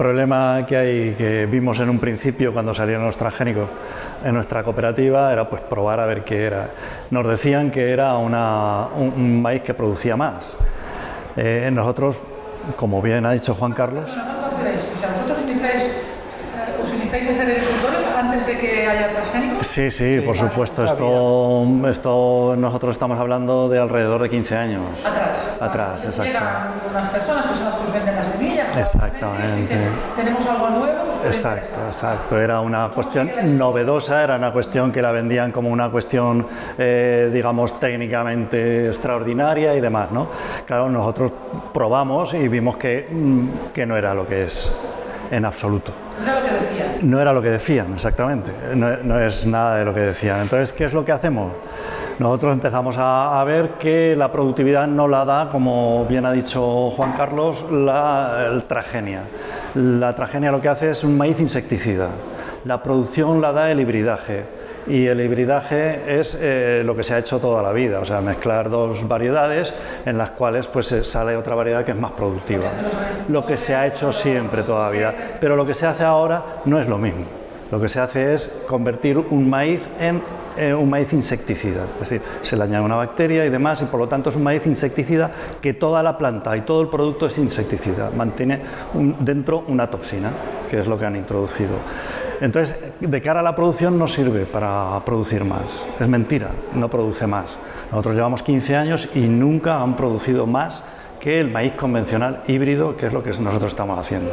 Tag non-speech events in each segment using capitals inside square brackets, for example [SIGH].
problema que hay, que vimos en un principio cuando salieron los transgénicos en nuestra cooperativa era pues probar a ver qué era. Nos decían que era una, un, un, maíz que producía más. Eh, nosotros, como bien ha dicho Juan Carlos... ¿Cómo hacéis? O sea, ¿vosotros eh, os iniciáis a ser agricultores antes de que haya transgénicos? Sí, sí, sí por supuesto. Esto, esto, nosotros estamos hablando de alrededor de 15 años. Atrás. Atrás, exacto. Llegan unas personas que Exactamente. Tenemos algo nuevo. Exacto, exacto. Era una cuestión novedosa, era una cuestión que la vendían como una cuestión, eh, digamos, técnicamente extraordinaria y demás, ¿no? Claro, nosotros probamos y vimos que, que no era lo que es en absoluto. No era lo que decían. No era lo que decían, exactamente. No, no, es nada de lo que decían. Entonces, ¿qué es lo que hacemos? Nosotros empezamos a, ver que la productividad no la da, como bien ha dicho Juan Carlos, la tragenia. La tragenia lo que hace es un maíz insecticida. La producción la da el hibridaje y el hibridaje es eh, lo que se ha hecho toda la vida, o sea, mezclar dos variedades en las cuales pues sale otra variedad que es más productiva. Lo que se ha hecho siempre toda la vida, pero lo que se hace ahora no es lo mismo. Lo que se hace es convertir un maíz en eh, un maíz insecticida, es decir, se le añade una bacteria y demás y por lo tanto es un maíz insecticida que toda la planta y todo el producto es insecticida, mantiene dentro una toxina, que es lo que han introducido. Entonces, de cara a la producción no sirve para producir más, es mentira, no produce más. Nosotros llevamos 15 años y nunca han producido más que el maíz convencional híbrido, que es lo que nosotros estamos haciendo.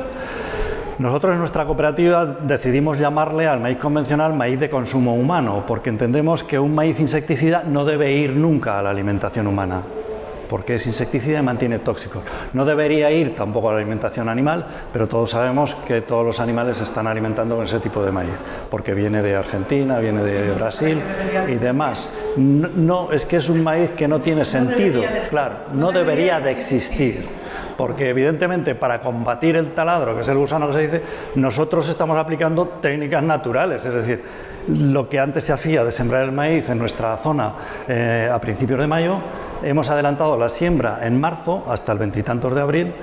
Nosotros en nuestra cooperativa decidimos llamarle al maíz convencional maíz de consumo humano, porque entendemos que un maíz insecticida no debe ir nunca a la alimentación humana, porque es insecticida y mantiene tóxicos. No debería ir tampoco a la alimentación animal, pero todos sabemos que todos los animales se están alimentando con ese tipo de maíz, porque viene de Argentina, viene de Brasil y demás. No, no es que es un maíz que no tiene sentido, claro, no debería de existir porque evidentemente para combatir el taladro, que es el gusano que se dice, nosotros estamos aplicando técnicas naturales, es decir, lo que antes se hacía de sembrar el maíz en nuestra zona eh, a principios de mayo, hemos adelantado la siembra en marzo hasta el veintitantos de abril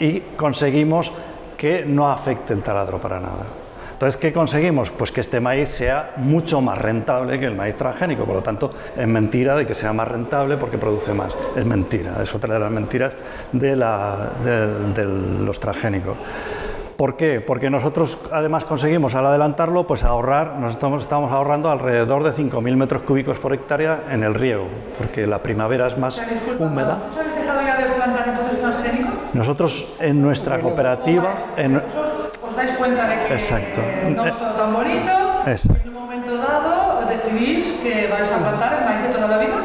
y conseguimos que no afecte el taladro para nada. Entonces, ¿qué conseguimos? Pues que este maíz sea mucho más rentable que el maíz transgénico, por lo tanto, es mentira de que sea más rentable porque produce más. Es mentira, es otra de las mentiras de, la, de, de los transgénicos. ¿Por qué? Porque nosotros además conseguimos al adelantarlo pues ahorrar, nos estamos, estamos ahorrando alrededor de 5.000 metros cúbicos por hectárea en el riego, porque la primavera es más O sea, disculpa, húmeda. ¿Vosotros habéis dejado ya de plantar entonces transgénico? Nosotros en nuestra cooperativa... En, ¿Os dais cuenta de que Exacto. no todo tan bonito? Exacto. En un momento dado decidís que vais a plantar el maíz de toda la vida.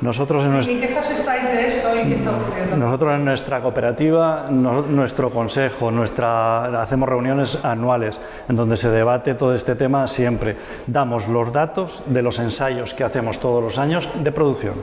Nosotros en, ¿Y nuestra, qué fase estáis de esto y qué está ocurriendo? nosotros en nuestra cooperativa, no- nuestro consejo, nuestra, hacemos reuniones anuales en donde se debate todo este tema siempre. Damos los datos de los ensayos que hacemos todos los años de producción.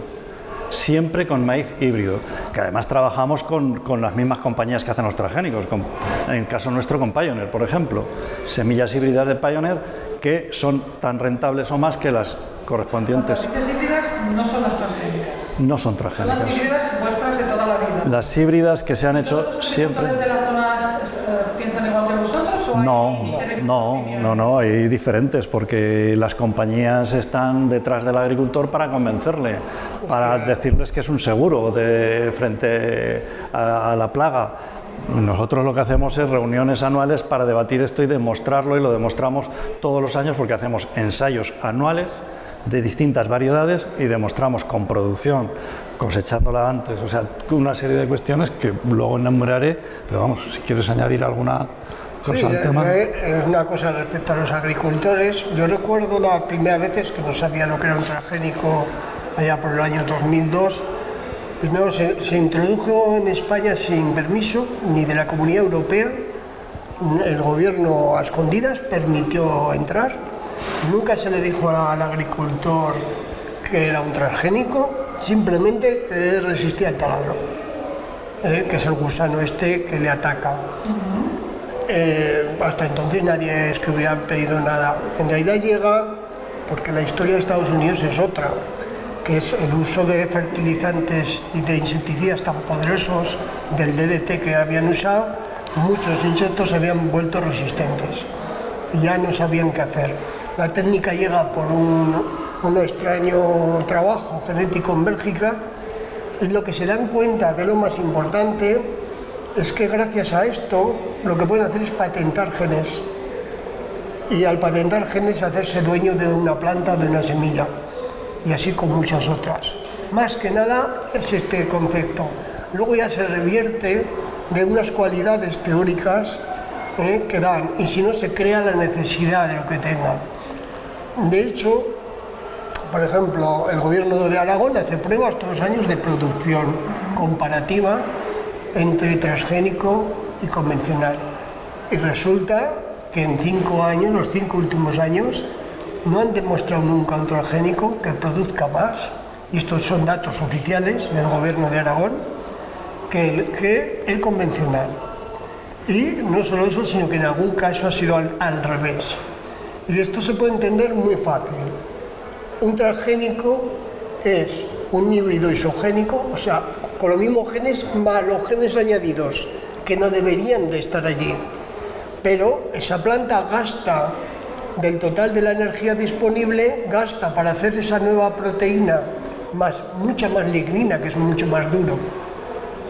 Siempre con maíz híbrido, que además trabajamos con, con las mismas compañías que hacen los transgénicos, con- en el caso nuestro con Pioneer, por ejemplo. Semillas híbridas de Pioneer que son tan rentables o más que las correspondientes. Las híbridas no son las transgénicas. No son Son las transgénicas. híbridas vuestras de toda la vida. Las híbridas que se han hecho ¿Todos los siempre... agricultores de la zona eh, piensan igual que vosotros o No, no, no, no, hay diferentes porque las compañías están detrás del agricultor para convencerle, para decirles que es un seguro de, frente a, a la plaga. Nosotros lo que hacemos es reuniones anuales para debatir esto y demostrarlo y lo demostramos todos los años porque hacemos ensayos anuales de distintas variedades y demostramos con producción, cosechándola antes, o sea, una serie de cuestiones que luego enumeraré, pero vamos, si quieres añadir alguna al tema. Es una cosa respecto a los agricultores. Yo recuerdo las primeras veces que no sabía lo que era un transgénico allá por el año 2002 Primero se, introdujo en España sin permiso ni de la Comunidad Europea. El gobierno a escondidas permitió entrar. Nunca se le dijo al agricultor que era un transgénico, simplemente que resistía el taladro, eh, que es el gusano este que le ataca. Eh, hasta entonces nadie es que hubiera pedido nada. En realidad llega porque la historia de Estados Unidos es otra que es el uso de fertilizantes y de insecticidas tan poderosos del DDT que habían usado, muchos insectos se habían vuelto resistentes y ya no sabían qué hacer. La técnica llega por un, un extraño trabajo genético en Bélgica y lo que se dan cuenta de lo más importante es que gracias a esto lo que pueden hacer es patentar genes y al patentar genes hacerse dueño de una planta, de una semilla y así con muchas otras. Más que nada es este concepto. Luego ya se revierte de unas cualidades teóricas eh, que dan y si no se crea la necesidad de lo que tengan. De hecho, por ejemplo, el gobierno de Aragón hace pruebas todos los años de producción comparativa entre transgénico y convencional. Y resulta que en cinco años, los cinco últimos años, no han demostrado nunca un transgénico que produzca más, y estos son datos oficiales del gobierno de Aragón, que el, que el convencional. Y no solo eso, sino que en algún caso ha sido al, al revés. Y esto se puede entender muy fácil. Un transgénico es un híbrido isogénico, o sea, con los mismos genes más los genes añadidos, que no deberían de estar allí. Pero esa planta gasta del total de la energía disponible gasta para hacer esa nueva proteína más, mucha más lignina, que es mucho más duro,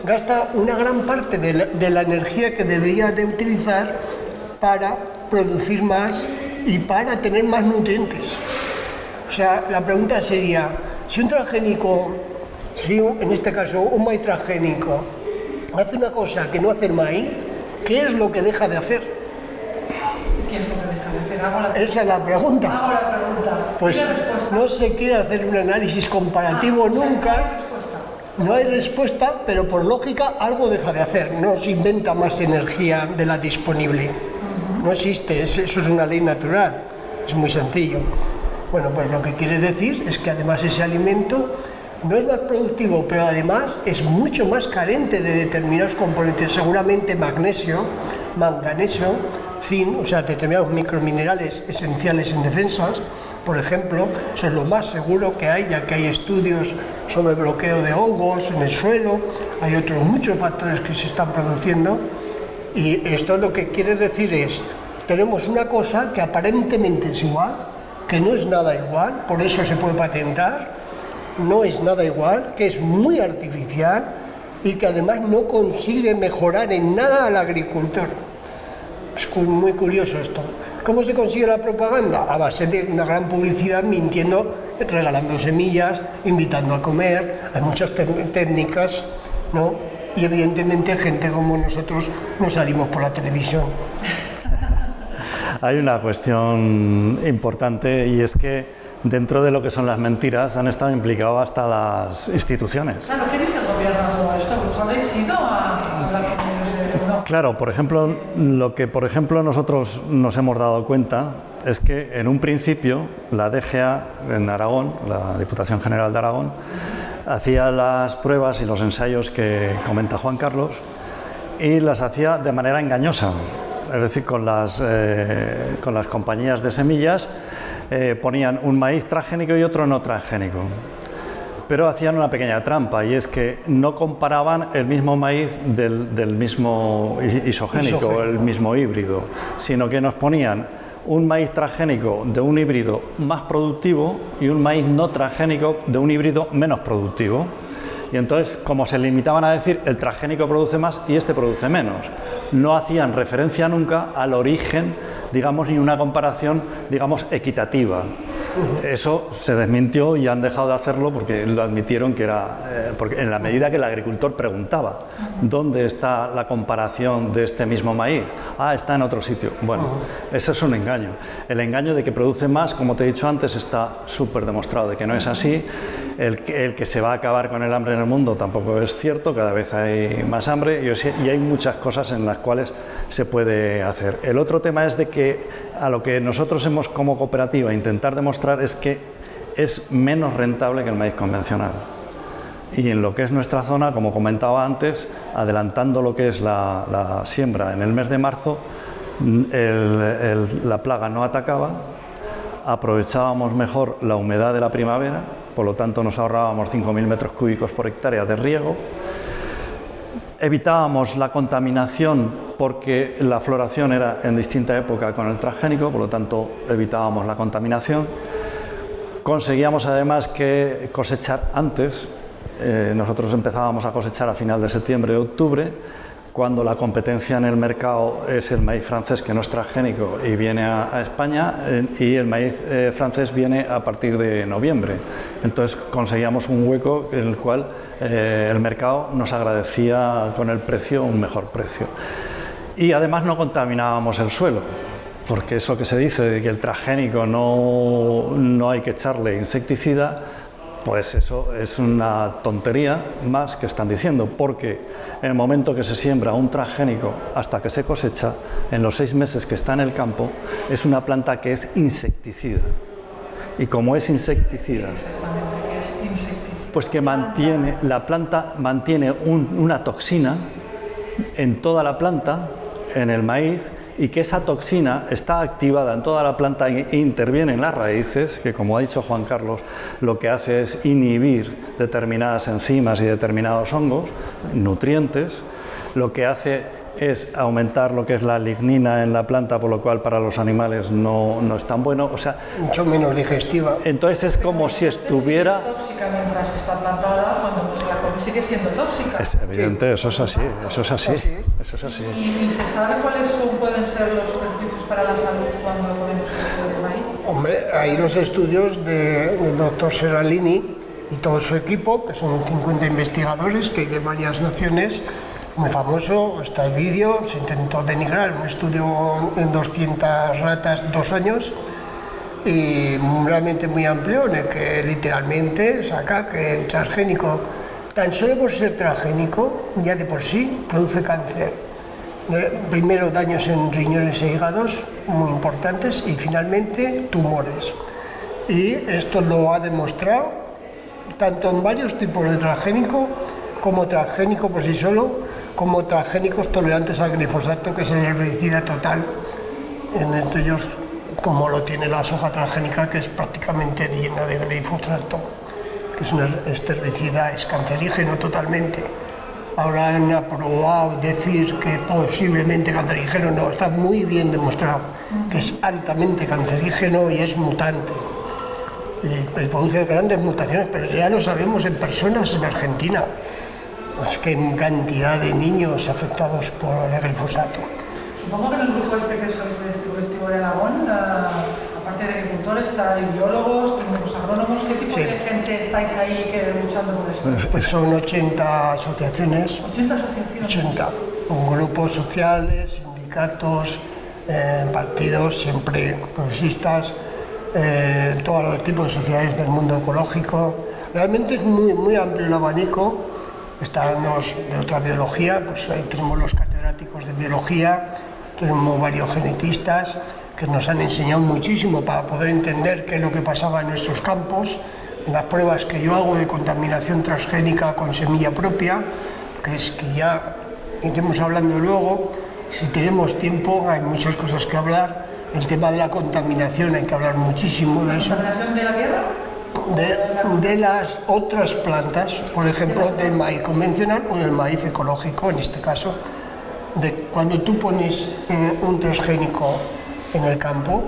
gasta una gran parte de la, energía que debería de utilizar para producir más y para tener más nutrientes. O sea, la pregunta sería, si un transgénico, si en este caso un maíz transgénico, hace una cosa que no hace el maíz, ¿qué es lo que deja de hacer? ¿Qué es lo que esa es la pregunta. Pues no se quiere hacer un análisis comparativo nunca. No hay respuesta, pero por lógica algo deja de hacer. No se inventa más energía de la disponible. No existe, eso es una ley natural. Es muy sencillo. Bueno, pues lo que quiere decir es que además ese alimento no es más productivo, pero además es mucho más carente de determinados componentes, seguramente magnesio, manganeso, o sea, determinados microminerales esenciales en defensas, por ejemplo, eso es lo más seguro que hay, ya que hay estudios sobre bloqueo de hongos en el suelo, hay otros muchos factores que se están produciendo, y esto lo que quiere decir es, tenemos una cosa que aparentemente es igual, que no es nada igual, por eso se puede patentar, no es nada igual, que es muy artificial y que además no consigue mejorar en nada al agricultor. Es muy curioso esto. ¿Cómo se consigue la propaganda? A base de una gran publicidad mintiendo, regalando semillas, invitando a comer. Hay muchas técnicas, ¿no? Y evidentemente gente como nosotros no salimos por la televisión. [LAUGHS] Hay una cuestión importante y es que dentro de lo que son las mentiras han estado implicados hasta las instituciones. Claro, ¿qué dice el gobierno esto? ¿Os habéis ido a, Claro, por ejemplo, lo que por ejemplo nosotros nos hemos dado cuenta es que en un principio la DGA en Aragón, la Diputación General de Aragón, hacía las pruebas y los ensayos que comenta Juan Carlos y las hacía de manera engañosa, es decir, con las, eh, con las compañías de semillas eh, ponían un maíz transgénico y otro no transgénico pero hacían una pequeña trampa y es que no comparaban el mismo maíz del, mismo isogénico, el mismo híbrido, sino que nos ponían un maíz transgénico de un híbrido más productivo y un maíz no transgénico de un híbrido menos productivo. Y entonces, como se limitaban a decir, el transgénico produce más y este produce menos, no hacían referencia nunca al origen, digamos, ni una comparación, digamos, equitativa. Eso se desmintió y han dejado de hacerlo porque lo admitieron que era, eh, porque en la medida que el agricultor preguntaba dónde está la comparación de este mismo maíz, ah, está en otro sitio. Bueno, eso es un engaño. El engaño de que produce más, como te he dicho antes, está súper demostrado de que no es así. El que, el que, se va a acabar con el hambre en el mundo tampoco es cierto, cada vez hay más hambre y, y hay muchas cosas en las cuales se puede hacer. El otro tema es de que a lo que nosotros hemos como cooperativa intentar demostrar es que es menos rentable que el maíz convencional. Y en lo que es nuestra zona, como comentaba antes, adelantando lo que es la, siembra en el mes de marzo, la plaga no atacaba, aprovechábamos mejor la humedad de la primavera, por lo tanto nos ahorrábamos 5.000 metros cúbicos por hectárea de riego, evitábamos la contaminación porque la floración era en distinta época con el transgénico, por lo tanto evitábamos la contaminación. Conseguíamos además que cosechar antes, eh, nosotros empezábamos a cosechar a final de septiembre y octubre, cuando la competencia en el mercado es el maíz francés que no es transgénico y viene a, España y el maíz eh, francés viene a partir de noviembre. Entonces conseguíamos un hueco en el cual eh, el mercado nos agradecía con el precio un mejor precio. Y además no contaminábamos el suelo, porque eso que se dice de que el transgénico no, no hay que echarle insecticida, pues eso es una tontería más que están diciendo, porque en el momento que se siembra un transgénico hasta que se cosecha, en los seis meses que está en el campo, es una planta que es insecticida. Y como es insecticida, pues que mantiene, la planta mantiene un, una toxina en toda la planta, en el maíz, y que esa toxina está activada en toda la planta e interviene en las raíces, que como ha dicho Juan Carlos, lo que hace es inhibir determinadas enzimas y determinados hongos, nutrientes, lo que hace es aumentar lo que es la lignina en la planta, por lo cual para los animales no, no es tan bueno. O sea, Mucho menos digestiva. Entonces es como si estuviera... Es tóxica mientras está plantada, cuando sigue siendo tóxica. Es evidente, sí. eso es así, eso es así, eso es así. ¿Y, ¿Y, se sabe cuáles son, pueden ser los beneficios para la salud cuando ponemos esto de maíz? Hombre, hay los estudios de, del doctor Seralini y todo su equipo, que son 50 investigadores que hay de varias naciones, muy famoso, está el vídeo, se intentó denigrar un estudio en 200 ratas, dos años, y realmente muy amplio, en el que literalmente saca que el transgénico, tan solo por ser transgénico, ya de por sí produce cáncer. Primero daños en riñones e hígados muy importantes y finalmente tumores. Y esto lo ha demostrado tanto en varios tipos de transgénico como transgénico por sí solo, como transgénicos tolerantes al glifosato, que es el herbicida total, entre ellos como lo tiene la soja transgénica, que es prácticamente llena de glifosato, que es un herbicida, es cancerígeno totalmente. Ahora han aprobado decir que posiblemente cancerígeno, no, está muy bien demostrado que es altamente cancerígeno y es mutante. Y produce grandes mutaciones, pero ya lo sabemos en personas en Argentina pues que cantidad de niños afectados por el glifosato. Supongo que en el grupo este que sois de este colectivo de Aragón, uh, agricultores, hay biólogos, técnicos agrónomos, ¿qué tipo sí. de gente estáis ahí que, luchando por esto? Pues, pues son 80 asociaciones. 80 asociaciones. 80. Grupos sociales, sindicatos, eh, partidos, siempre progresistas, eh, todos los tipos de sociedades del mundo ecológico. Realmente es muy, muy amplio el abanico están los de otra biología, pues ahí tenemos los catedráticos de biología, tenemos varios genetistas que nos han enseñado muchísimo para poder entender qué es lo que pasaba en nuestros campos, en las pruebas que yo hago de contaminación transgénica con semilla propia, que es que ya iremos hablando luego, si tenemos tiempo hay muchas cosas que hablar, el tema de la contaminación hay que hablar muchísimo de eso. ¿Contaminación de la tierra? de, de, las otras plantas, por ejemplo, del maíz convencional o del maíz ecológico, en este caso, de cuando tú pones eh, un transgénico en el campo,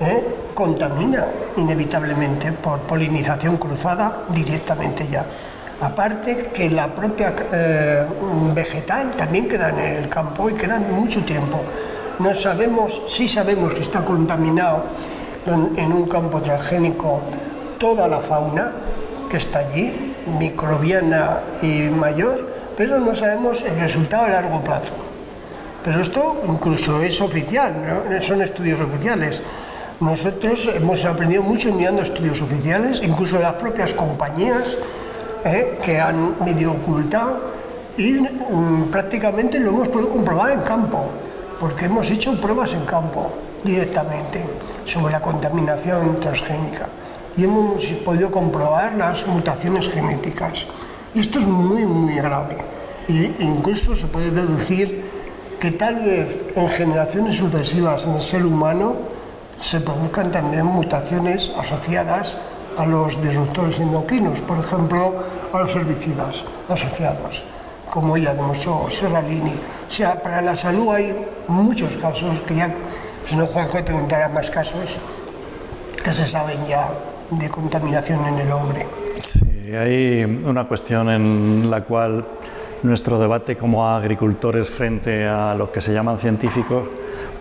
eh, contamina inevitablemente por polinización cruzada directamente ya. Aparte que la propia eh, vegetal también queda en el campo y queda mucho tiempo. No sabemos, sí sabemos que está contaminado en, en un campo transgénico toda la fauna que está allí, microbiana y mayor, pero no sabemos el resultado a largo plazo. Pero esto incluso es oficial, ¿no? son estudios oficiales. Nosotros hemos aprendido mucho mirando estudios oficiales, incluso las propias compañías ¿eh? que han medio ocultado y mm, prácticamente lo hemos podido comprobar en campo, porque hemos hecho pruebas en campo directamente sobre la contaminación transgénica y hemos podido comprobar las mutaciones genéticas. Y esto es muy, muy grave. E incluso se puede deducir que tal vez en generaciones sucesivas en el ser humano se produzcan también mutaciones asociadas a los disruptores endocrinos, por ejemplo, a los herbicidas asociados, como ya demostró Serralini. O sea, para la salud hay muchos casos que ya, si no Juanjo te contará más casos que se saben ya de contaminación en el hombre. Sí, hay una cuestión en la cual nuestro debate como agricultores frente a lo que se llaman científicos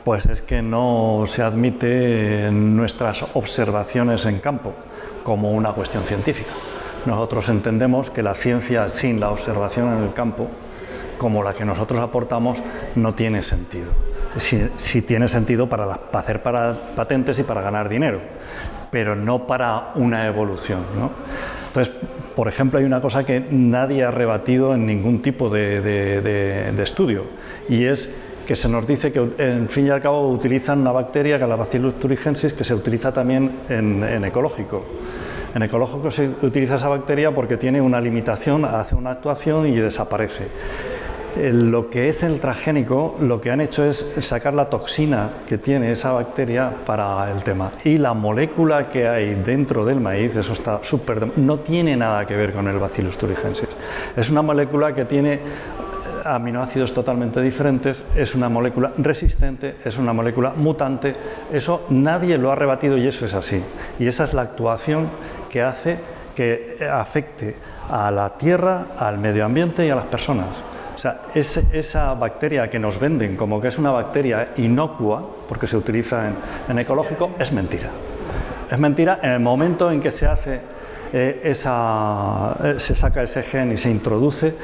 pues es que no se admite nuestras observaciones en campo como una cuestión científica. Nosotros entendemos que la ciencia sin la observación en el campo, como la que nosotros aportamos, no tiene sentido. Sí, tiene sentido para, hacer para patentes y para ganar dinero, pero no para una evolución. Entonces, por ejemplo, hay una cosa que nadie ha rebatido en ningún tipo de, estudio, y es que se nos dice que en fin y al cabo utilizan una bacteria que es la Bacillus thuringiensis que se utiliza también en, ecológico. En ecológico se utiliza esa bacteria porque tiene una limitación, hace una actuación y desaparece. Lo que es el transgénico, lo que han hecho es sacar la toxina que tiene esa bacteria para el tema. Y la molécula que hay dentro del maíz, eso está súper... no tiene nada que ver con el Bacillus thuringiensis. Es una molécula que tiene aminoácidos totalmente diferentes, es una molécula resistente, es una molécula mutante, eso nadie lo ha rebatido y eso es así. Y esa es la actuación que hace que afecte a la tierra, al medio ambiente y a las personas. O sea, esa bacteria que nos venden como que es una bacteria inocua, porque se utiliza en, ecológico, es mentira. Es mentira en el momento en que se hace eh, esa, eh, se saca ese gen y se introduce,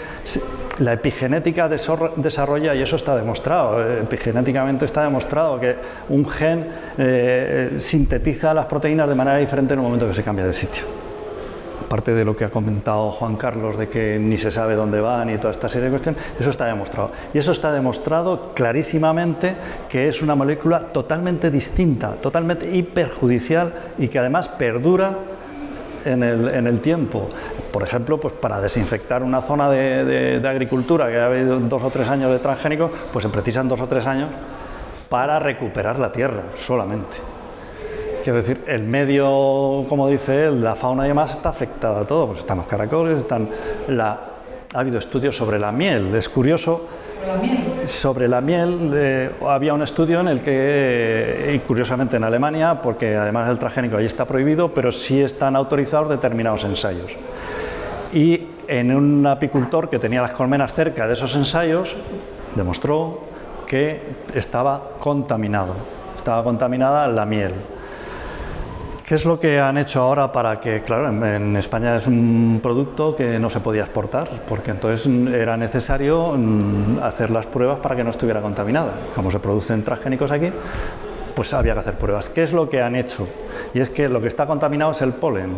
la epigenética desarrolla, y eso está demostrado, eh, epigenéticamente está demostrado que un gen sintetiza las proteínas de manera diferente en el momento que se cambia de sitio. Aparte de lo que ha comentado Juan Carlos, de que ni se sabe dónde van y toda esta serie de cuestiones, eso está demostrado. Y eso está demostrado clarísimamente que es una molécula totalmente distinta, totalmente hiperjudicial y que además perdura en el, tiempo. Por ejemplo, pues para desinfectar una zona de, agricultura que ha habido dos o tres años de transgénicos, pues se precisan dos o tres años para recuperar la tierra solamente. Quiero decir, el medio, como dice él, la fauna y demás está afectada a todo, pues están los caracoles, están la, ha habido estudios sobre la miel. Es curioso sobre la miel eh, había un estudio en el que, curiosamente en Alemania, porque además el transgénico ahí está prohibido, pero sí están autorizados determinados ensayos. Y en un apicultor que tenía las colmenas cerca de esos ensayos, demostró que estaba contaminado, estaba contaminada la miel. ¿Qué es lo que han hecho ahora para que, claro, en, España es un producto que no se podía exportar, porque entonces era necesario mm, hacer las pruebas para que no estuviera contaminada. Como se producen transgénicos aquí, pues había que hacer pruebas. ¿Qué es lo que han hecho? Y es que lo que está contaminado es el polen.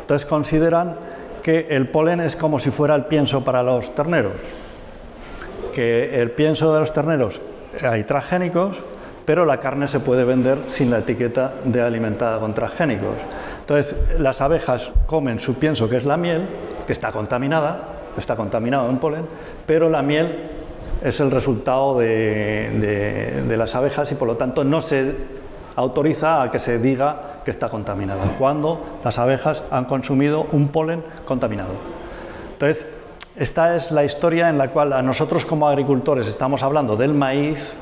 Entonces consideran que el polen es como si fuera el pienso para los terneros, que el pienso de los terneros hay transgénicos, pero la carne se puede vender sin la etiqueta de alimentada con transgénicos. Entonces, las abejas comen su pienso, que es la miel, que está contaminada, está contaminado en polen, pero la miel es el resultado de, las abejas y por lo tanto no se autoriza a que se diga que está contaminada, cuando las abejas han consumido un polen contaminado. Entonces, esta es la historia en la cual a nosotros como agricultores estamos hablando del maíz,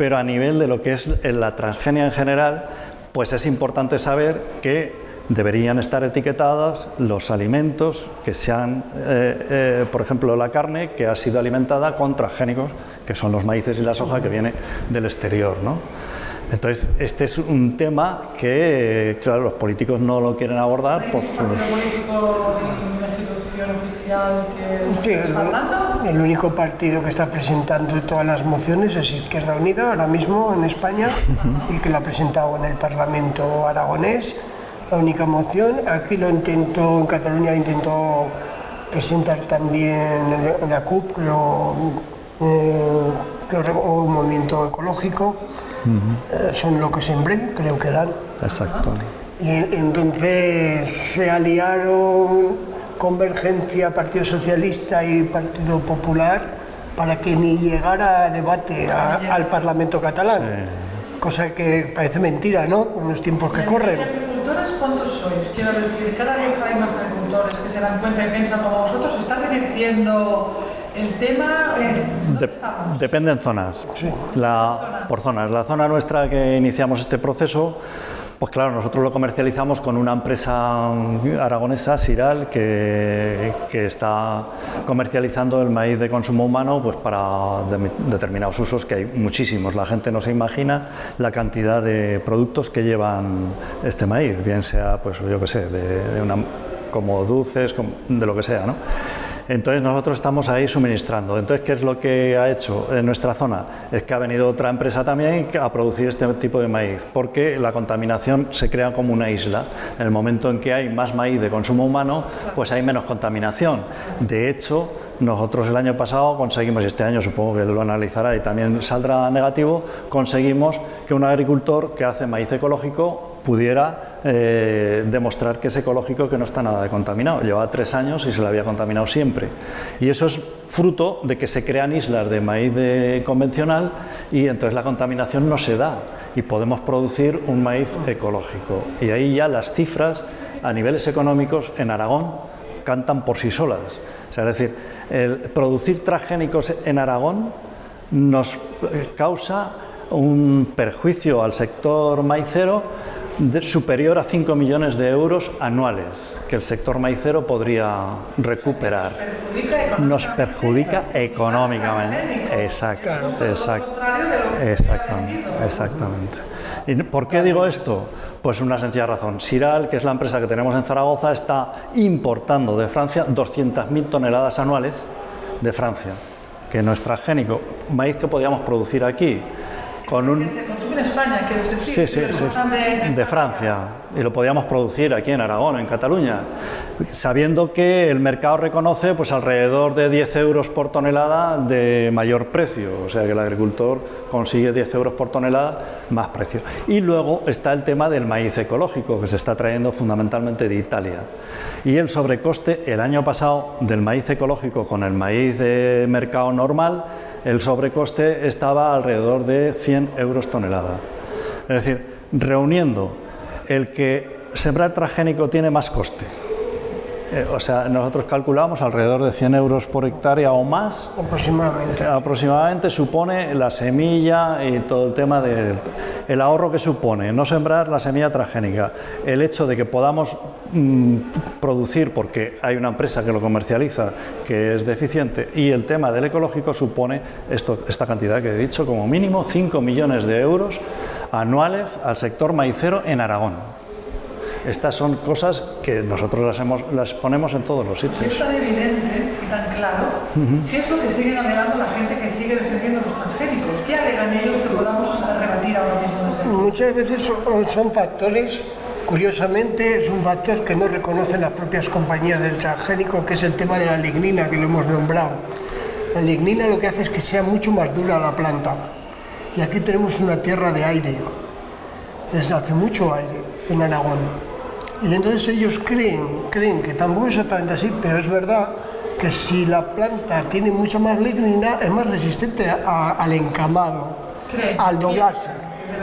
pero a nivel de lo que es la transgenia en general, pues es importante saber que deberían estar etiquetadas los alimentos que sean, eh, eh, por ejemplo, la carne que ha sido alimentada con transgénicos, que son los maíces y la soja que viene del exterior. ¿no? Entonces, este es un tema que, claro, los políticos no lo quieren abordar. ¿Hay por sus- partido oficial que el, único partido que está presentando todas las mociones es Izquierda Unida ahora mismo en España y que lo ha presentado en el Parlamento aragonés. La única moción, aquí lo intentó, en Cataluña intentó presentar también la CUP, creo, eh, creo, o un movimiento ecológico. Eh, son lo que sembren, creo que dan. Exacto. Y entonces se aliaron Convergencia, Partido Socialista y Partido Popular para que ni llegara a debate a- al Parlamento catalán. Cosa que parece mentira, ¿no? En los tiempos que ¿Y corren. agricultores cuántos sois? Quiero decir, cada vez hay más agricultores que se dan cuenta y piensan como vosotros, ¿se está revirtiendo el tema? Es- ¿Dónde Dep- estamos? depende en zonas. La, por zonas. La zona nuestra que iniciamos este proceso, pues claro, nosotros lo comercializamos con una empresa aragonesa, Siral, que, está comercializando el maíz de consumo humano pues para de- determinados usos, que hay muchísimos. La gente no se imagina la cantidad de productos que llevan este maíz, bien sea, pues yo qué sé, de, una, como dulces, de lo que sea, ¿no? Entonces nosotros estamos ahí suministrando. Entonces, ¿qué es lo que ha hecho en nuestra zona? Es que ha venido otra empresa también a producir este tipo de maíz, porque la contaminación se crea como una isla. En el momento en que hay más maíz de consumo humano, pues hay menos contaminación. De hecho, nosotros el año pasado conseguimos, y este año supongo que lo analizará y también saldrá negativo, conseguimos que un agricultor que hace maíz ecológico pudiera eh, demostrar que es ecológico, que no está nada de contaminado. Llevaba tres años y se le había contaminado siempre. Y eso es fruto de que se crean islas de maíz convencional y entonces la contaminación no se da y podemos producir un maíz ecológico. Y ahí ya las cifras a niveles económicos en Aragón cantan por sí solas. Es decir, producir transgénicos en Aragón nos causa un perjuicio al sector maicero superior a 5 millones de euros anuales que el sector maicero podría recuperar. Nos perjudica económicamente. Exacto, exacto. Exactamente, exactamente. ¿Y por qué digo esto? Pues una sencilla razón. Siral, que es la empresa que tenemos en Zaragoza, está importando de Francia 200.000 toneladas anuales de Francia, que no es transgénico, maíz que podíamos producir aquí con un España, decir. Sí, sí, sí. De Francia. Y lo podíamos producir aquí en Aragón, en Cataluña. Sabiendo que el mercado reconoce pues alrededor de 10 euros por tonelada de mayor precio. O sea que el agricultor consigue 10 euros por tonelada más precio. Y luego está el tema del maíz ecológico, que se está trayendo fundamentalmente de Italia. Y el sobrecoste el año pasado del maíz ecológico con el maíz de mercado normal, el sobrecoste estaba alrededor de 100 euros tonelada. Es decir, reuniendo el que sembrar transgénico tiene más coste. Eh, o sea, nosotros calculamos alrededor de 100 euros por hectárea o más aproximadamente. aproximadamente supone la semilla y todo el tema del el ahorro que supone no sembrar la semilla transgénica, el hecho de que podamos mm, producir porque hay una empresa que lo comercializa que es deficiente y el tema del ecológico supone esto, esta cantidad que he dicho, como mínimo 5 millones de euros anuales al sector maicero en Aragón. Estas son cosas que nosotros las, hemos, las ponemos en todos los Si sitios. es tan evidente y tan claro, ¿qué es lo que siguen alegando la gente que sigue defendiendo los transgénicos? ¿Qué alegan ellos que podamos rebatir ahora mismo desde? Muchas veces son, son factores, curiosamente, son factores que no reconocen las propias compañías del transgénico, que es el tema de la lignina que lo hemos nombrado. La lignina lo que hace es que sea mucho más dura la planta. Y aquí tenemos una tierra de aire. Desde hace mucho aire en Aragón. Y entonces ellos creen, creen que tampoco es exactamente así, pero es verdad que si la planta tiene mucha más lignina, es más resistente a- al encamado, Creen. al doblarse.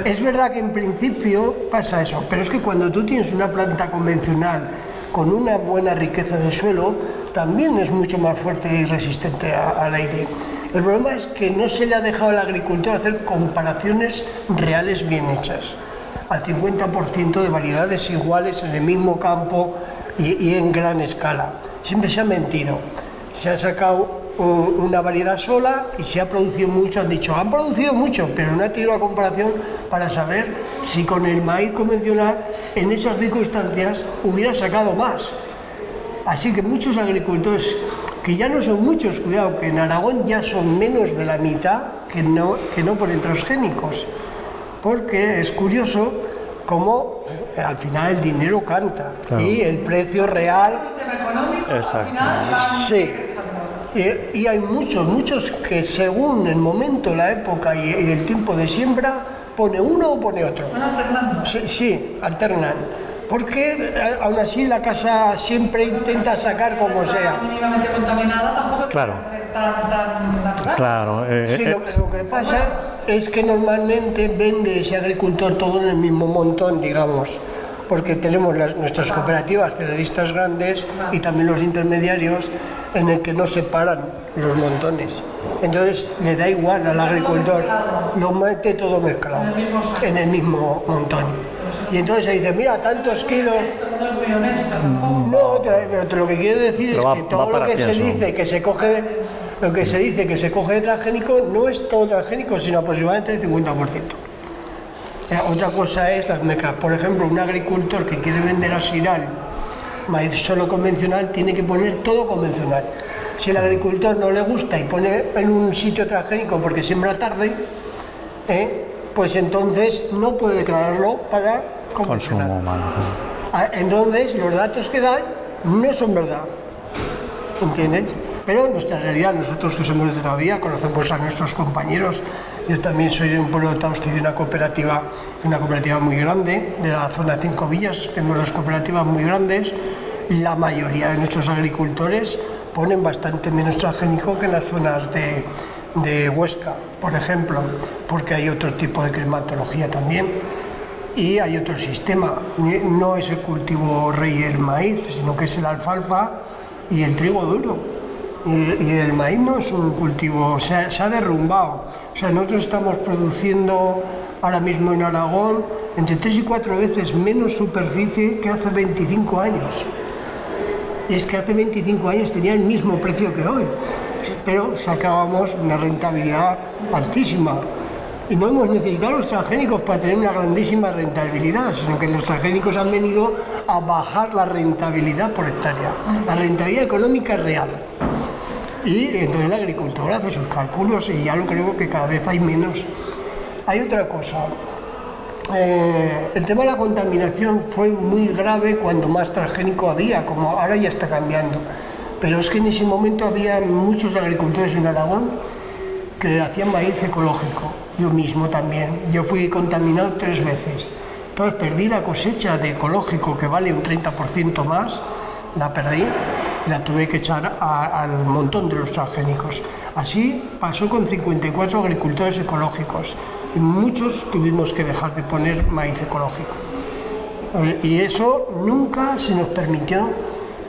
Es verdad que en principio pasa eso, pero es que cuando tú tienes una planta convencional con una buena riqueza de suelo, también es mucho más fuerte y resistente a- al aire. El problema es que no se le ha dejado al agricultor hacer comparaciones reales bien hechas. Al 50% de variedades iguales en el mismo campo y, en gran escala. Siempre se ha mentido. Se ha sacado una variedad sola y se ha producido mucho, han dicho, han producido mucho, pero no ha tenido la comparación para saber si con el maíz convencional en esas circunstancias hubiera sacado más. Así que muchos agricultores, que ya no son muchos, cuidado, que en Aragón ya son menos de la mitad que no, que no ponen transgénicos, porque es curioso cómo eh, al final el dinero canta Claro. y el precio real El tema económico, Exacto. al final, van Sí. Y, y hay muchos, muchos que según el momento, la época y, y el tiempo de siembra, pone uno o pone otro. Van alternando. Sí, sí, alternan. Porque eh, aún así la casa siempre intenta sacar como sea. mínimamente contaminada, tampoco Claro. tan, tan natural. Claro, eh, Sí, eh, lo, lo que pasa es que normalmente vende ese agricultor todo en el mismo montón, digamos, porque tenemos las- nuestras cooperativas cerealistas grandes y también los intermediarios en el que no separan los montones. Entonces le da igual al agricultor, lo mete todo mezclado En el mismo saco. en el mismo montón. Y entonces se dice, mira, tantos kilos, Esto no es muy honesto tampoco. no, pero te- lo que quiero decir Pero es va- que todo lo que se dice que se coge, lo que se dice que se coge de transgénico no es todo transgénico, sino aproximadamente el 50%. Eh, otra cosa es las mezclas. Por ejemplo, un agricultor que quiere vender a Siral maíz solo convencional tiene que poner todo convencional. Si el agricultor no le gusta y pone en un sitio transgénico porque siembra tarde, eh, pues entonces no puede declararlo para consumo humano. Ah, Entonces, los datos que dan no son verdad. ¿Entiendes? Pero nuestra realidad, nosotros que somos de todavía, conocemos a nuestros compañeros. Yo también soy de un pueblo de Tausti, de una cooperativa, una cooperativa muy grande, de la zona Cinco Villas. Tenemos dos cooperativas muy grandes. La mayoría de nuestros agricultores ponen bastante menos transgénico que en las zonas de, de Huesca, por ejemplo, porque hay otro tipo de climatología también y hay otro sistema. No es el cultivo rey el maíz, sino que es el alfalfa y el trigo duro. Y, el maíz no es un cultivo, se ha derrumbado. O sea, nosotros estamos produciendo ahora mismo en Aragón entre tres y cuatro veces menos superficie que hace 25 años. Y es que hace 25 años tenía el mismo precio que hoy, pero sacábamos una rentabilidad altísima. Y no hemos necesitado los transgénicos para tener una grandísima rentabilidad, sino que los transgénicos han venido a bajar la rentabilidad por hectárea, la rentabilidad económica real. Y entonces el agricultor hace sus cálculos y ya lo creo que cada vez hay menos. Hay otra cosa, eh, el tema de la contaminación fue muy grave cuando más transgénico había, como ahora ya está cambiando. Pero es que en ese momento había muchos agricultores en Aragón que hacían maíz ecológico. Yo mismo también. Yo fui contaminado tres veces. Entonces perdí la cosecha de ecológico que vale un 30% más, la perdí, la tuve que echar a- al montón de los transgénicos. Así pasó con 54 agricultores ecológicos y muchos tuvimos que dejar de poner maíz ecológico. Eh, Y eso nunca se nos permitió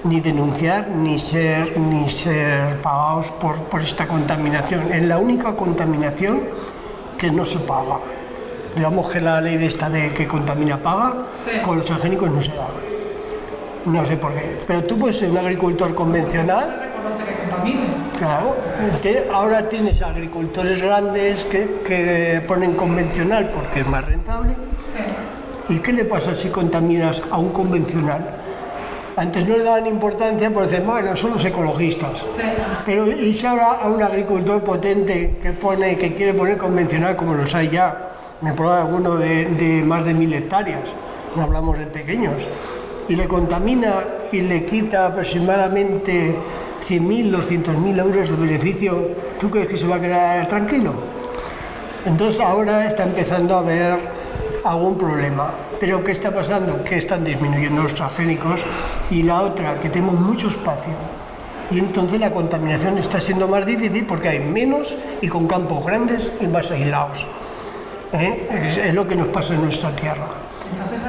ni denunciar ni ser, ni ser pagados por, por esta contaminación. Es la única contaminación que no se paga. Digamos que la ley de esta de que contamina paga, Sí. con los transgénicos no se da. No sé por qué. Pero tú puedes ser un agricultor convencional. Claro, que ahora tienes agricultores grandes que, que ponen convencional porque es más rentable. Sí. ¿Y qué le pasa si contaminas a un convencional? Antes no le daban importancia por decir, bueno, son los ecologistas. Pero y si ahora a un agricultor potente que pone, que quiere poner convencional, como los hay ya, me prueba alguno de, de más de mil hectáreas, no hablamos de pequeños, y le contamina y le quita aproximadamente 100.000, 200.000 euros de beneficio, ¿tú crees que se va a quedar tranquilo? Entonces ahora está empezando a haber algún problema. Pero ¿qué está pasando? Que están disminuyendo los transgénicos y la otra, que tenemos mucho espacio. Y entonces la contaminación está siendo más difícil porque hay menos y con campos grandes y más aislados. ¿eh? es, lo que nos pasa en nuestra tierra.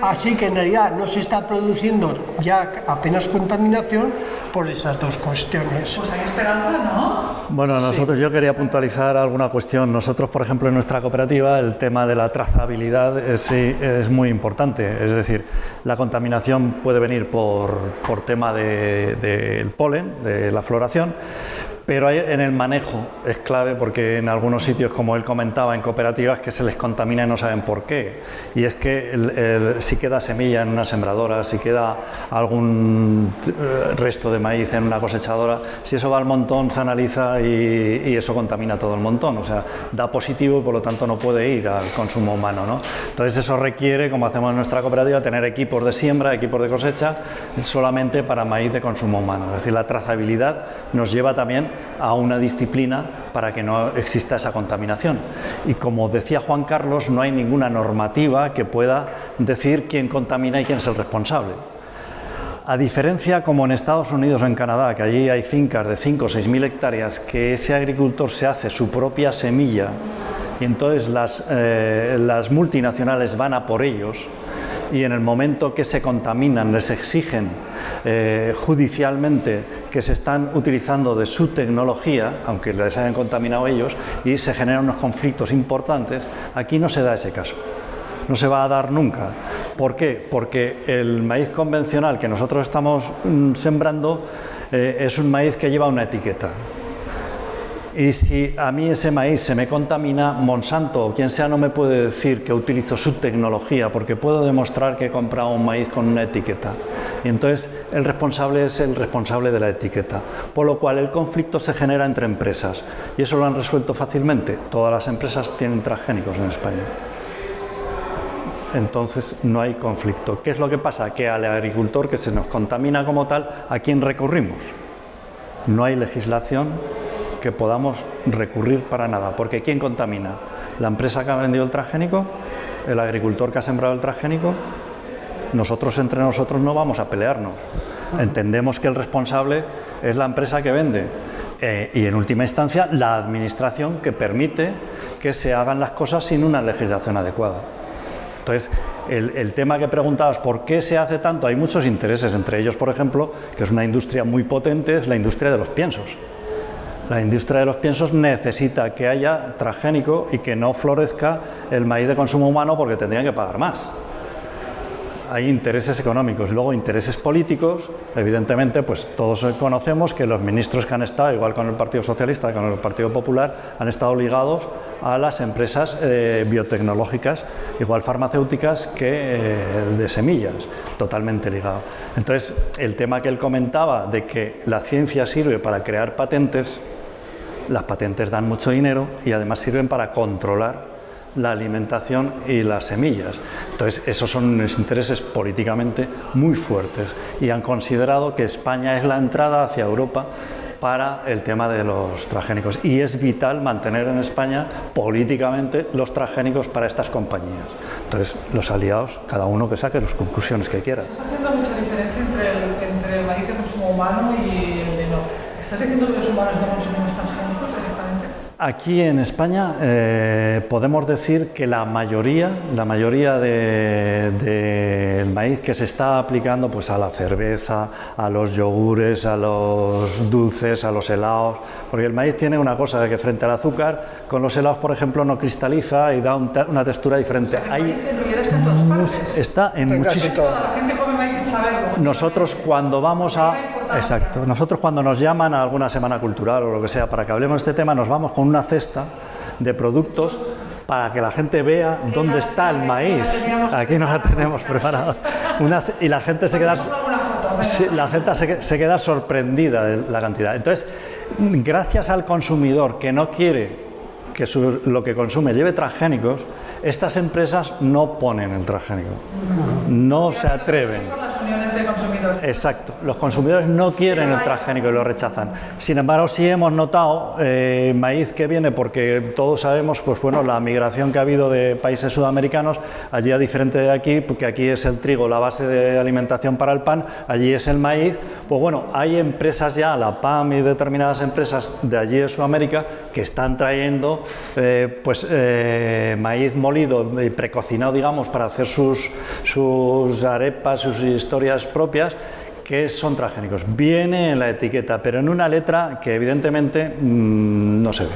Así que en realidad no se está produciendo ya apenas contaminación por esas dos cuestiones. Pues hay esperanza, ¿no? Bueno, nosotros yo quería puntualizar alguna cuestión. Nosotros, por ejemplo, en nuestra cooperativa el tema de la trazabilidad es, es muy importante. Es decir, la contaminación puede venir por, por tema del de, polen, de la floración, pero en el manejo es clave porque en algunos sitios, como él comentaba, en cooperativas que se les contamina y no saben por qué. Y es que si queda semilla en una sembradora, si queda algún eh, resto de maíz en una cosechadora, si eso va al montón se analiza y, eso contamina todo el montón. O sea, da positivo y por lo tanto no puede ir al consumo humano. ¿no? Entonces eso requiere, como hacemos en nuestra cooperativa, tener equipos de siembra, equipos de cosecha, solamente para maíz de consumo humano. Es decir, la trazabilidad nos lleva también a una disciplina para que no exista esa contaminación. Y como decía Juan Carlos, no hay ninguna normativa que pueda decir quién contamina y quién es el responsable. A diferencia como en Estados Unidos o en Canadá, que allí hay fincas de 5 o 6 mil hectáreas, que ese agricultor se hace su propia semilla y entonces las, eh, las multinacionales van a por ellos, y en el momento que se contaminan les exigen eh, judicialmente que se están utilizando de su tecnología, aunque les hayan contaminado ellos, y se generan unos conflictos importantes, aquí no se da ese caso. No se va a dar nunca. ¿Por qué? Porque el maíz convencional que nosotros estamos mm, sembrando eh, es un maíz que lleva una etiqueta. Y si a mí ese maíz se me contamina, Monsanto o quien sea no me puede decir que utilizo su tecnología porque puedo demostrar que he comprado un maíz con una etiqueta. Y entonces el responsable es el responsable de la etiqueta. Por lo cual el conflicto se genera entre empresas. Y eso lo han resuelto fácilmente. Todas las empresas tienen transgénicos en España. Entonces no hay conflicto. ¿Qué es lo que pasa? Que al agricultor que se nos contamina como tal, ¿a quién recurrimos? No hay legislación que podamos recurrir para nada, porque ¿quién contamina? ¿La empresa que ha vendido el transgénico? ¿El agricultor que ha sembrado el transgénico? Nosotros entre nosotros no vamos a pelearnos. Entendemos que el responsable es la empresa que vende eh, y en última instancia la administración que permite que se hagan las cosas sin una legislación adecuada. Entonces, el, el, tema que preguntabas, ¿por qué se hace tanto? Hay muchos intereses, entre ellos, por ejemplo, que es una industria muy potente, es la industria de los piensos. La industria de los piensos necesita que haya transgénico y que no florezca el maíz de consumo humano porque tendrían que pagar más. Hay intereses económicos, luego intereses políticos, evidentemente pues todos conocemos que los ministros que han estado, igual con el Partido Socialista, con el Partido Popular, han estado ligados a las empresas eh, biotecnológicas, igual farmacéuticas que eh, de semillas, totalmente ligado. Entonces, el tema que él comentaba de que la ciencia sirve para crear patentes, las patentes dan mucho dinero y además sirven para controlar la alimentación y las semillas. Entonces, esos son intereses políticamente muy fuertes y han considerado que España es la entrada hacia Europa para el tema de los transgénicos y es vital mantener en España políticamente los transgénicos para estas compañías. Entonces, los aliados, cada uno que saque las conclusiones que quiera. ¿Estás haciendo mucha diferencia entre el, entre el maíz de consumo humano y el de? ¿Estás diciendo que los humanos no transgénicos? Aquí en España eh, podemos decir que la mayoría, la mayoría del de, maíz que se está aplicando pues, a la cerveza, a los yogures, a los dulces, a los helados, porque el maíz tiene una cosa de que frente al azúcar, con los helados, por ejemplo, no cristaliza y da un, una textura diferente. O sea, el maíz está en todas partes. Está en muchísimas... Sin saberlo. Nosotros cuando vamos a... Exacto. Nosotros cuando nos llaman a alguna semana cultural o lo que sea para que hablemos de este tema, nos vamos con una cesta de productos para que la gente vea dónde está el maíz. Aquí no la tenemos preparada. y la gente se queda, la gente se, se queda sorprendida de la cantidad. Entonces, gracias al consumidor que no quiere que su, lo que consume lleve transgénicos, estas empresas no ponen el transgénico, no se atreven. Consumidores. Exacto, los consumidores no quieren el transgénico y lo rechazan. Sin embargo, sí hemos notado eh, maíz que viene porque todos sabemos, pues bueno, la migración que ha habido de países sudamericanos, allí a diferente de aquí, porque aquí es el trigo la base de alimentación para el pan, allí es el maíz, pues bueno, hay empresas ya, la PAM y determinadas empresas de allí de Sudamérica que están trayendo eh, pues eh, maíz molido y precocinado, digamos, para hacer sus, sus arepas, sus historias propias que son transgénicos. Viene en la etiqueta, pero en una letra que evidentemente mm, no se ve.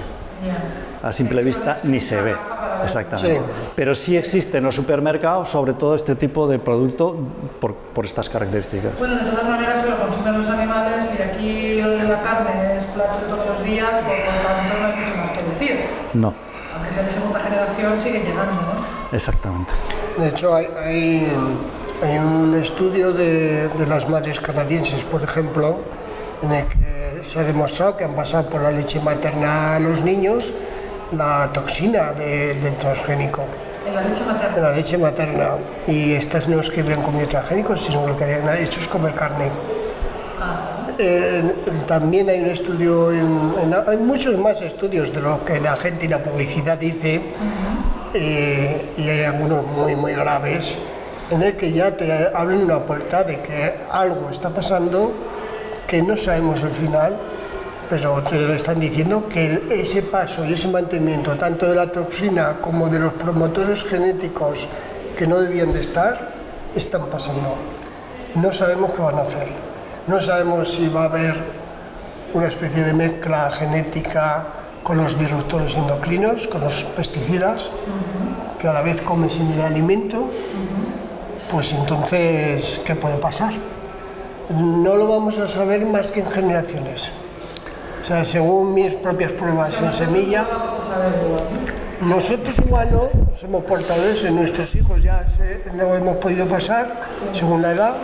A simple vista ni se ve. Exactamente. Sí. Pero sí existe en los supermercados, sobre todo este tipo de producto por, por estas características. Bueno, de todas maneras se lo consumen los animales y aquí la carne es plato de todos los días, por lo tanto no hay mucho más que decir. No, Aunque sea de segunda generación, sigue llegando, ¿no? exactamente. De hecho, hay, hay, hay un estudio de, de las madres canadienses, por ejemplo, en el que se ha demostrado que han pasado por la leche materna a los niños la toxina de- del transgénico, En la leche materna. la leche materna. Y estas no es que habían comido transgénicos, sino lo que habían hecho es comer carne. Eh, también hay un estudio, en- en- hay muchos más estudios de lo que la gente y la publicidad dice, eh, y hay algunos muy, muy graves, en el que ya te abren una puerta de que algo está pasando, que no sabemos el final, pero te lo están diciendo que ese paso y ese mantenimiento, tanto de la toxina como de los promotores genéticos que no debían de estar, están pasando. No sabemos qué van a hacer. No sabemos si va a haber una especie de mezcla genética con los disruptores endocrinos, con los pesticidas, que a la vez comen sin el alimento, pues entonces, ¿qué puede pasar? No lo vamos a saber más que en generaciones. O sea, según mis propias pruebas en semilla, nosotros humanos somos portadores, en nuestros hijos ya no hemos podido pasar, según la edad,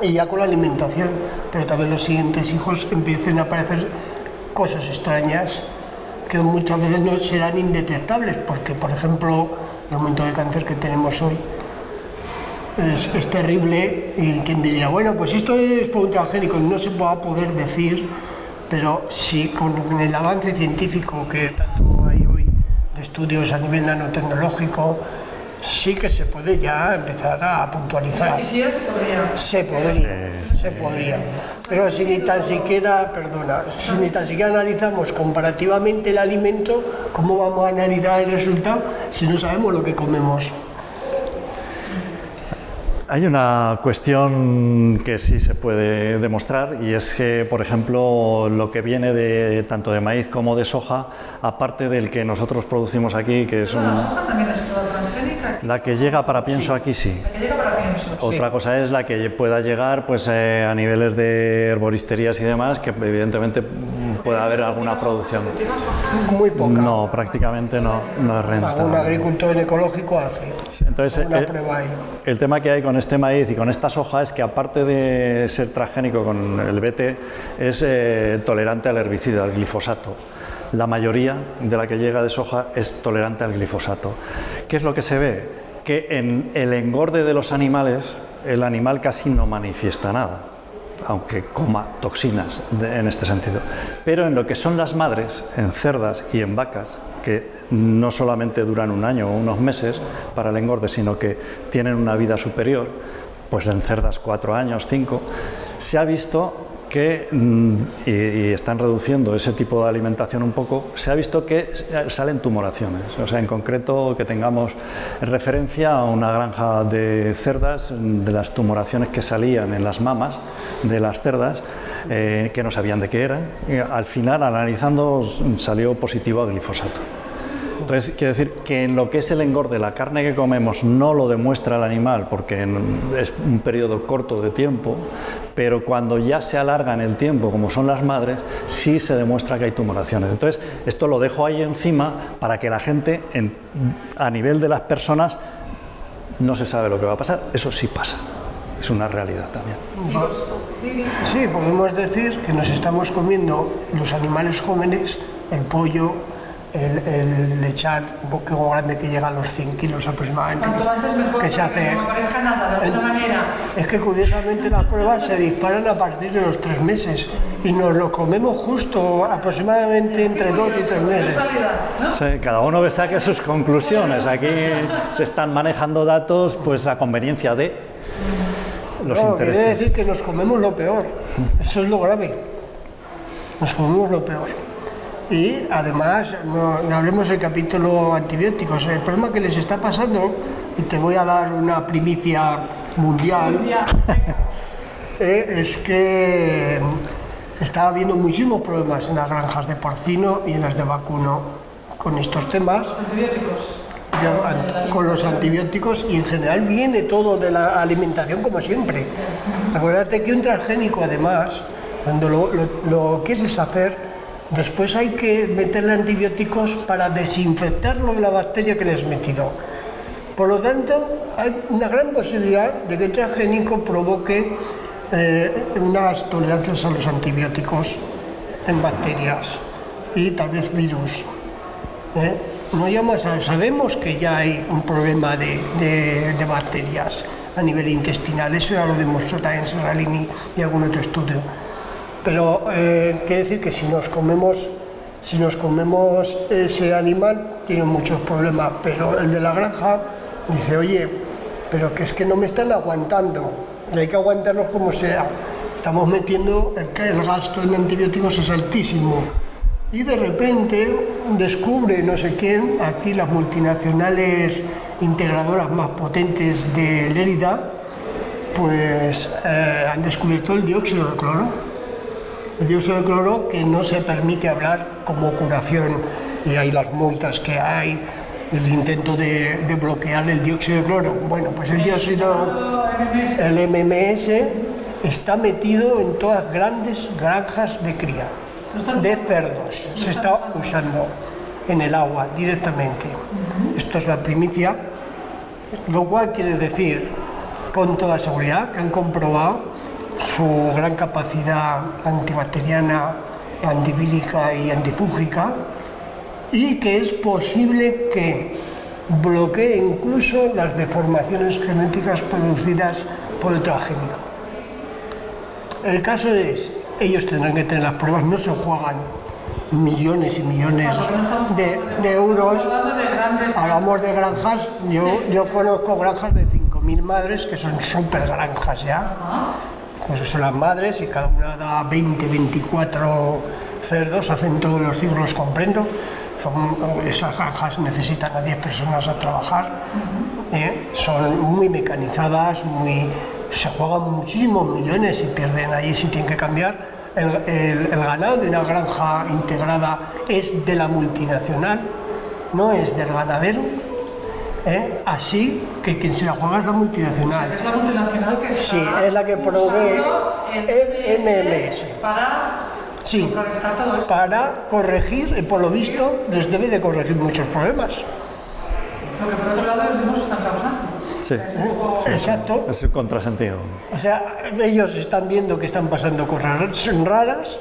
y ya con la alimentación, pero también los siguientes hijos empiecen a aparecer cosas extrañas que muchas veces no serán indetectables, porque por ejemplo el aumento de cáncer que tenemos hoy es, es terrible y quien diría, bueno, pues esto es transgénico, no se va a poder decir, pero sí con el avance científico que tanto hay hoy de estudios a nivel nanotecnológico, sí que se puede ya empezar a puntualizar. Quisiera se podría. Se podría, se podría. Pero si ni tan siquiera, perdona, si ni tan siquiera analizamos comparativamente el alimento, ¿cómo vamos a analizar el resultado si no sabemos lo que comemos? Hay una cuestión que sí se puede demostrar y es que, por ejemplo, lo que viene de tanto de maíz como de soja, aparte del que nosotros producimos aquí, que es La un- soja también es toda transgénica. la que llega para pienso aquí sí. La que llega para pienso. Otra cosa es la que pueda llegar pues, eh, a niveles de herboristerías y demás, que evidentemente pueda haber alguna producción. Muy poca. No, prácticamente no, no es Algún rentable. agricultor ecológico hace. Entonces, Una eh, prueba ahí. el tema que hay con este maíz y con esta soja es que aparte de ser transgénico con el BT, es eh, tolerante al herbicida, al glifosato. La mayoría de la que llega de soja es tolerante al glifosato. ¿Qué es lo que se ve? Que en el engorde de los animales, el animal casi no manifiesta nada, aunque coma toxinas en este sentido. Pero en lo que son las madres, en cerdas y en vacas, que no solamente duran un año o unos meses para el engorde, sino que tienen una vida superior, pues en cerdas cuatro años, cinco, se ha visto que, mm, y, están reduciendo ese tipo de alimentación un poco, se ha visto que salen tumoraciones. O sea, en concreto que tengamos referencia a una granja de cerdas, de las tumoraciones que salían en las mamas de las cerdas, eh, que no sabían de qué eran. Al final, analizando, salió positivo a glifosato. Entonces, quiere decir que en lo que es el engorde, la carne que comemos no lo demuestra el animal porque es un periodo corto de tiempo, pero cuando ya se alarga en el tiempo, como son las madres, sí se demuestra que hay tumoraciones. Entonces, esto lo dejo ahí encima para que la gente, en- a nivel de las personas, no se sabe lo que va a pasar. Eso sí pasa, es una realidad también. Sí, podemos decir que nos estamos comiendo los animales jóvenes, el pollo, el, el echar un poco grande que llega a los 100 kilos aproximadamente. Cuanto antes mejor, que se hace. no aparezca nada, de alguna manera. Es que curiosamente las pruebas se disparan a partir de los tres meses y nos lo comemos justo aproximadamente entre dos y tres meses. Casualidad, ¿no? Sí, cada uno que saque sus conclusiones. Aquí se están manejando datos pues a conveniencia de los No, quiere intereses. decir que nos comemos lo peor. Eso es lo grave. Nos comemos lo peor. Y además, no, no hablemos del capítulo antibióticos. El problema que les está pasando, y te voy a dar una primicia mundial, Ya, [LAUGHS] eh, es que está habiendo muchísimos problemas en las granjas de porcino y en las de vacuno con estos temas. antibióticos. Yo, an- con los antibióticos y en general viene todo de la alimentación como siempre. [LAUGHS] Acuérdate que un transgénico además, cuando lo, lo- lo quieres hacer, después hay que meterle antibióticos para desinfectarlo de la bacteria que le has metido. Por lo tanto, hay una gran posibilidad de que el transgénico provoque eh, unas tolerancias a los antibióticos en bacterias y tal vez virus. ¿eh? No llamas a- sabemos que ya hay un problema de, de- bacterias a nivel intestinal, eso ya lo demostró también Serralini y algún otro estudio. Pero eh, quiere decir que si nos comemos, si nos comemos ese animal, tiene muchos problemas, pero el de la granja dice, oye, pero que es que no me están aguantando, y hay que aguantarlos como sea. Estamos metiendo, el, el gasto en antibióticos es altísimo. Y de repente descubre no sé quién, aquí las multinacionales integradoras más potentes de Lérida, pues eh, han descubierto el dióxido de cloro. El dióxido de cloro que no se permite hablar como curación y hay las multas que hay, el intento de, bloquear el dióxido de cloro. Bueno, pues el dióxido, el MMS, está metido en todas grandes granjas de cría de cerdos. Se está usando en el agua directamente. Esto es la primicia, lo cual quiere decir con toda seguridad que han comprobado su gran capacidad antibacteriana, antivírica y antifúngica y que es posible que bloquee incluso las deformaciones genéticas producidas por el transgénico. El caso es, ellos tendrán que tener las pruebas, no se juegan millones y millones de, de euros. Hablamos de granjas, yo, yo conozco granjas de 5.000 madres que son súper granjas ya. Pues son las madres y cada una da 20, 24 cerdos, hacen todos los ciclos, comprendo. Son, esas granjas necesitan a 10 personas a trabajar. ¿eh? Son muy mecanizadas, muy, se juegan muchísimos millones y pierden allí si tienen que cambiar. El, el- el ganado de una granja integrada es de la multinacional, no es del ganadero. ¿Eh? Así que quien se la juega es la multinacional. Es la multinacional que está Sí, es la que provee MMS. para Sí. contrarrestar todo eso. Para corregir, y por lo visto, les debe de corregir muchos problemas. Lo que por otro lado los mismos están causando. Sí, Es un poco- Exacto. es el contrasentido. O sea, ellos están viendo que están pasando cosas raras,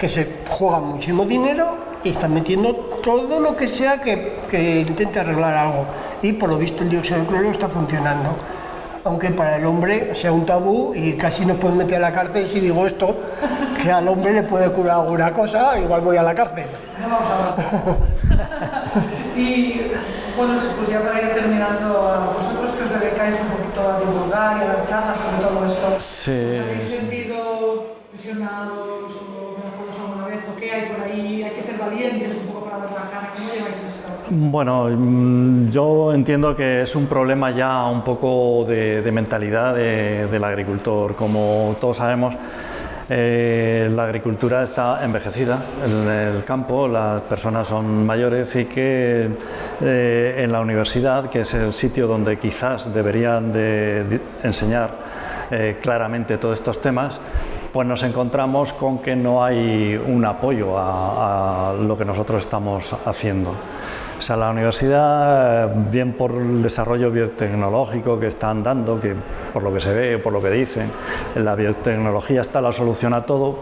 que se juegan muchísimo dinero y están metiendo todo lo que sea que, que intente arreglar algo. Y por lo visto el dióxido de cloro está funcionando. Aunque para el hombre sea un tabú y casi nos pueden meter a la cárcel si digo esto, que al hombre le puede curar alguna cosa, igual voy a la cárcel. No vamos a. [LAUGHS] Y bueno, pues ya para ir terminando, a vosotros que os dedicáis un poquito a divulgar y a dar charlas sobre todo esto, Sí. ¿Os habéis sentido presionados o amenazados alguna vez? ¿O qué hay por ahí? ¿Cómo lleváis? Bueno, mm, yo entiendo que es un problema ya un poco de, mentalidad de- del agricultor. Como todos sabemos, eh, la agricultura está envejecida en el campo, las personas son mayores y que eh, en la universidad, que es el sitio donde quizás deberían de, de enseñar eh, claramente todos estos temas, pues nos encontramos con que no hay un apoyo a, a lo que nosotros estamos haciendo. O sea, la universidad, bien por el desarrollo biotecnológico que están dando, que por lo que se ve, por lo que dicen, la biotecnología está la solución a todo,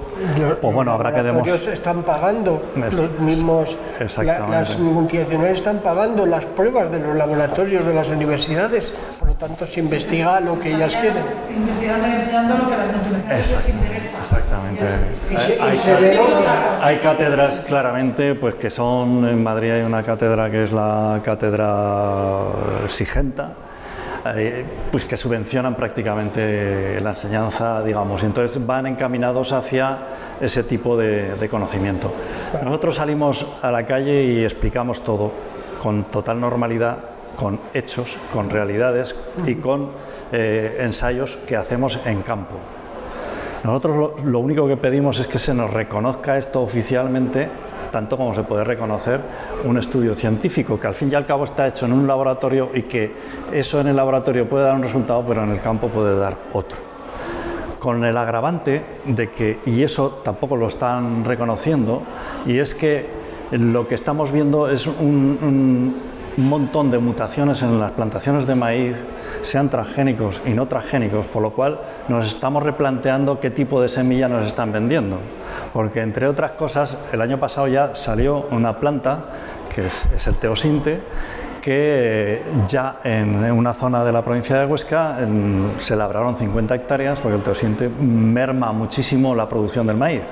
pues bueno, habrá que demostrar... Los están pagando, los mismos, las multinacionales están pagando las pruebas de los laboratorios de las universidades, por lo tanto se investiga lo que ellas quieren. Investigan enseñando lo que las multinacionales. Exactamente. hay, hay cátedras claramente, pues que son, en Madrid hay una cátedra que es la cátedra Sigenta, eh, pues que subvencionan prácticamente la enseñanza, digamos, y entonces van encaminados hacia ese tipo de, conocimiento. Nosotros salimos a la calle y explicamos todo con total normalidad, con hechos, con realidades y con eh, ensayos que hacemos en campo. Nosotros lo único que pedimos es que se nos reconozca esto oficialmente tanto como se puede reconocer un estudio científico, que al fin y al cabo está hecho en un laboratorio y que eso en el laboratorio puede dar un resultado, pero en el campo puede dar otro. Con el agravante de que, y eso tampoco lo están reconociendo, y es que lo que estamos viendo es un, montón de mutaciones en las plantaciones de maíz sean transgénicos y no transgénicos, por lo cual nos estamos replanteando qué tipo de semilla nos están vendiendo porque entre otras cosas el año pasado ya salió una planta que es, el teosinte que ya en una zona de la provincia de Huesca se labraron 50 hectáreas porque el teosinte merma muchísimo la producción del maíz.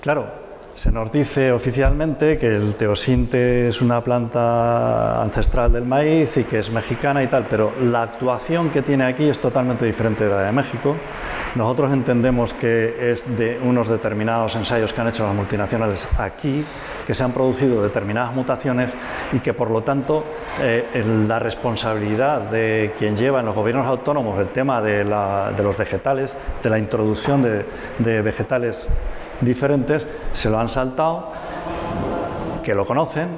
Claro, se nos dice oficialmente que el teosinte es una planta ancestral del maíz y que es mexicana y tal, pero la actuación que tiene aquí es totalmente diferente de la de México. Nosotros entendemos que es de unos determinados ensayos que han hecho las multinacionales aquí, que se han producido determinadas mutaciones y que por lo tanto eh, la responsabilidad de quien lleva en los gobiernos autónomos el tema de, los vegetales, de la introducción de, de vegetales diferentes se lo han saltado, que lo conocen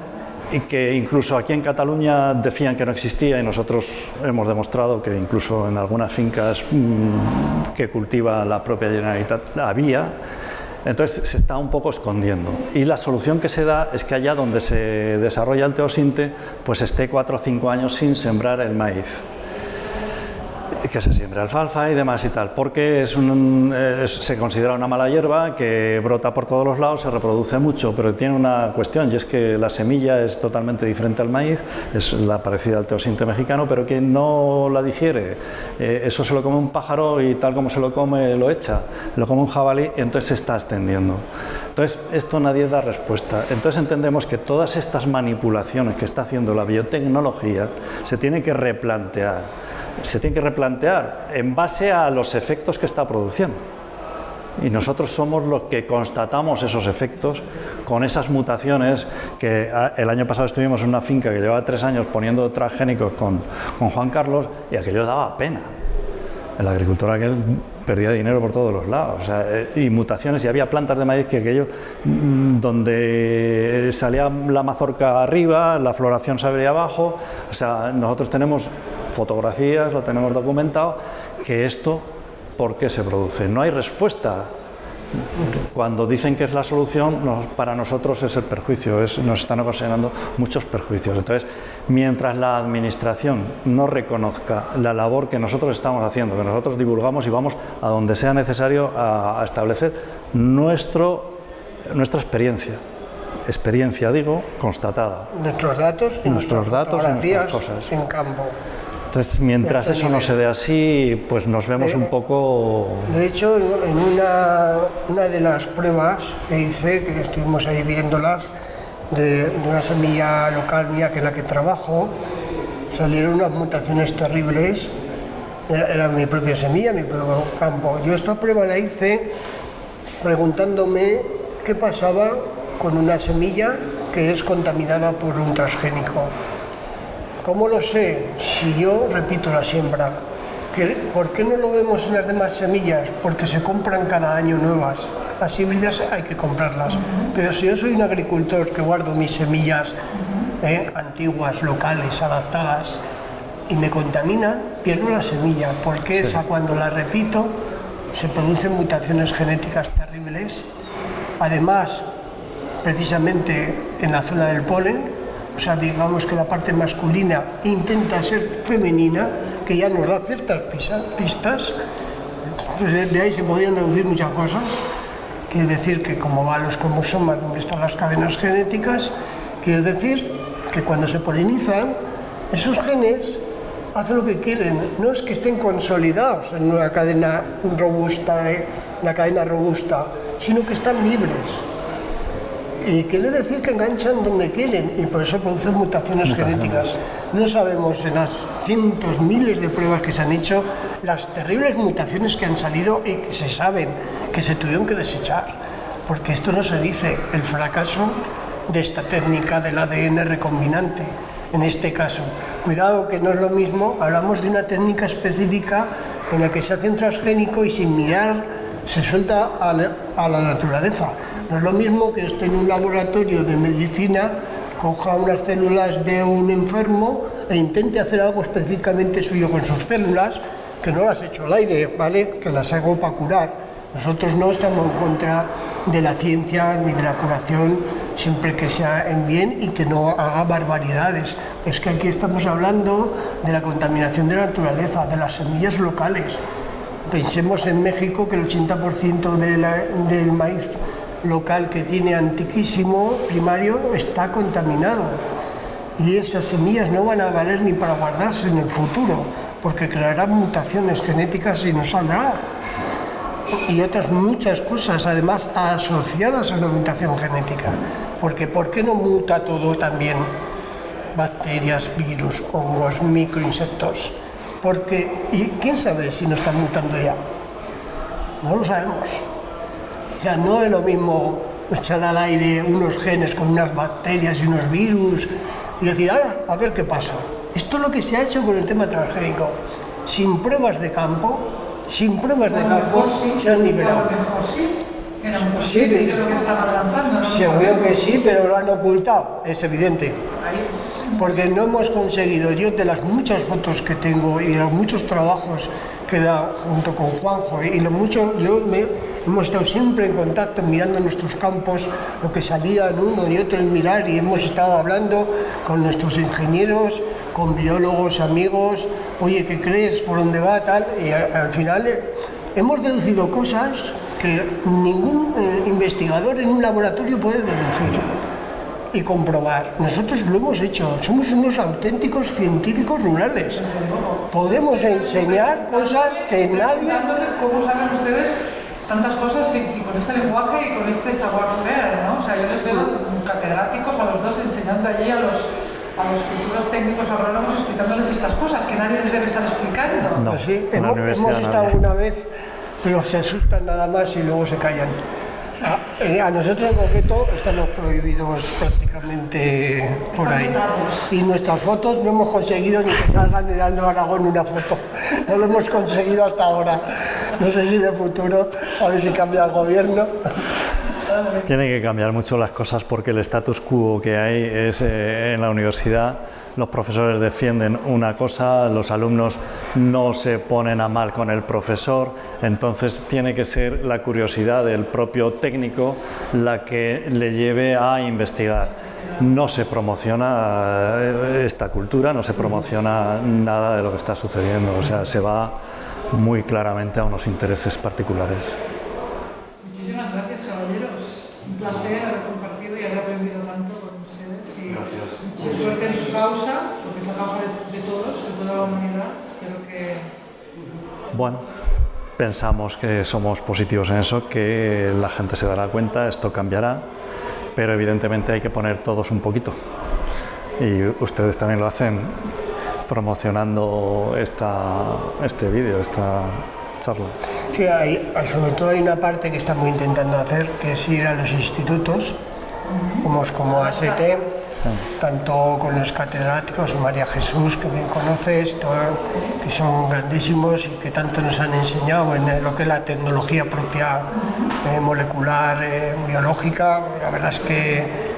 y que incluso aquí en Cataluña decían que no existía y nosotros hemos demostrado que incluso en algunas fincas mm, que cultiva la propia Generalitat había, entonces se está un poco escondiendo. Y la solución que se da es que allá donde se desarrolla el teosinte, pues esté cuatro o cinco años sin sembrar el maíz que se siembra alfalfa y demás y tal, porque es se considera una mala hierba que brota por todos los lados, se reproduce mucho, pero tiene una cuestión y es que la semilla es totalmente diferente al maíz, es la parecida al teosinte mexicano, pero que no la digiere, eh, eso se lo come un pájaro y tal como se lo come lo echa, lo come un jabalí y entonces se está extendiendo. Entonces, esto nadie da respuesta. Entonces entendemos que todas estas manipulaciones que está haciendo la biotecnología se tienen que replantear se tiene que replantear en base a los efectos que está produciendo. Y nosotros somos los que constatamos esos efectos con esas mutaciones que ah, el año pasado estuvimos en una finca que llevaba tres años poniendo transgénicos con, con Juan Carlos y aquello daba pena. El agricultor aquel perdía dinero por todos los lados. Eh, y mutaciones, y había plantas de maíz que aquello, mm, donde salía la mazorca arriba, la floración se abría abajo. O sea, nosotros tenemos fotografías, lo tenemos documentado, que esto, ¿por qué se produce? No hay respuesta. Cuando dicen que es la solución, para nosotros es el perjuicio, nos están ocasionando muchos perjuicios. Entonces, mientras la Administración no reconozca la labor que nosotros estamos haciendo, que nosotros divulgamos y vamos a donde sea necesario a, establecer nuestro, nuestra experiencia, experiencia digo, constatada. Nuestros datos y nuestros datos y cosas. en campo. Entonces, mientras eso no se dé así, pues nos vemos un poco... De hecho, en una, una de las pruebas que hice, que estuvimos ahí viéndolas, de, una semilla local mía que es la que trabajo, salieron unas mutaciones terribles, era, mi propia semilla, mi propio campo. Yo esta prueba la hice preguntándome qué pasaba con una semilla que es contaminada por un transgénico. ¿Cómo lo sé? Si yo repito la siembra. ¿Por qué no lo vemos en las demás semillas? Porque se compran cada año nuevas. Las híbridas hay que comprarlas. Pero si yo soy un agricultor que guardo mis semillas eh, antiguas, locales, adaptadas, y me contaminan, pierdo la semilla. Porque esa cuando la repito se producen mutaciones genéticas terribles. Además, precisamente en la zona del polen, o sea, digamos que la parte masculina intenta ser femenina, que ya nos da ciertas pistas, pues de ahí se podrían deducir muchas cosas, quiere decir que como va los cromosomas, donde están las cadenas genéticas, quiere decir que cuando se polinizan, esos genes hacen lo que quieren, no es que estén consolidados en una cadena robusta, eh, una cadena robusta, sino que están libres. Y quiere decir que enganchan donde quieren y por eso producen mutaciones genéticas. No sabemos en las cientos, miles de pruebas que se han hecho las terribles mutaciones que han salido y que se saben que se tuvieron que desechar. Porque esto no se dice, el fracaso de esta técnica del ADN recombinante, en este caso. Cuidado que no es lo mismo, hablamos de una técnica específica en la que se hace un transgénico y sin mirar se suelta a la naturaleza no es lo mismo que esté en un laboratorio de medicina, coja unas células de un enfermo e intente hacer algo específicamente suyo con sus células, que no las he hecho al aire, ¿vale? Que las hago para curar. Nosotros no estamos en contra de la ciencia ni de la curación, siempre que sea en bien y que no haga barbaridades. Es que aquí estamos hablando de la contaminación de la naturaleza, de las semillas locales. Pensemos en México que el 80% del maíz local que tiene antiquísimo primario está contaminado y esas semillas no van a valer ni para guardarse en el futuro porque crearán mutaciones genéticas y no saldrá y otras muchas cosas además asociadas a la mutación genética porque ¿por qué no muta todo también? bacterias, virus, hongos, microinsectos porque, ¿y quién sabe si no están mutando ya? no lo sabemos sea, no es lo mismo echar al aire unos genes con unas bacterias y unos virus y decir, ahora, a ver qué pasa. Esto es lo que se ha hecho con el tema transgénico. Sin pruebas de campo, sin pruebas de campo, se han liberado. Mejor sí. Era un sí, es lo que estaban lanzando. ¿no? Seguro que sí, pero lo han ocultado, es evidente. Porque no hemos conseguido, yo de las muchas fotos que tengo y de los muchos trabajos que da junto con Juanjo y lo mucho, yo me, hemos estado siempre en contacto mirando nuestros campos, lo que salía en uno y otro en mirar y hemos estado hablando con nuestros ingenieros, con biólogos, amigos, oye, ¿qué crees? ¿Por dónde va? Tal, y al final eh, hemos deducido cosas que ningún eh, investigador en un laboratorio puede deducir y comprobar. Nosotros lo hemos hecho, somos unos auténticos científicos rurales. Podemos enseñar cosas que nadie... ¿Cómo saben ustedes tantas cosas y, con este lenguaje y con este savoir-faire, ¿no? O sea, yo les veo catedráticos a los dos enseñando allí a los, a los futuros técnicos agrónomos explicándoles estas cosas que nadie les debe estar explicando. No, pues sí, hemos, hemos estado una vez, pero se asustan nada más y luego se callan. Eh, a, nosotros en concreto estamos prohibidos prácticamente por ahí. Y nuestras fotos no hemos conseguido ni que salgan en Aldo Aragón una foto. No lo hemos conseguido hasta ahora. No sé si de futuro, a ver si cambia el gobierno. Tiene que cambiar mucho las cosas porque el status quo que hay es eh, en la universidad los profesores defienden una cosa, los alumnos no se ponen a mal con el profesor, entonces tiene que ser la curiosidad del propio técnico la que le lleve a investigar. No se promociona eh, esta cultura, no se promociona nada de lo que está sucediendo, o sea, se va muy claramente a unos intereses particulares. Muchísimas gracias, caballeros. Un placer haber compartido y haber aprendido tanto con ustedes. Y gracias. Mucha suerte en su causa, porque es la causa de, de todos, de toda la humanidad. Espero que... Bueno, pensamos que somos positivos en eso, que la gente se dará cuenta, esto cambiará, pero evidentemente hay que poner todos un poquito. Y ustedes también lo hacen promocionando esta, este vídeo, esta charla. Sí, hay, sobre todo hay una parte que estamos intentando hacer, que es ir a los institutos, como, como AST, tanto con los catedráticos, María Jesús, que bien conoces, que son grandísimos y que tanto nos han enseñado en lo que es la tecnología propia eh, molecular, eh, biológica. La verdad es que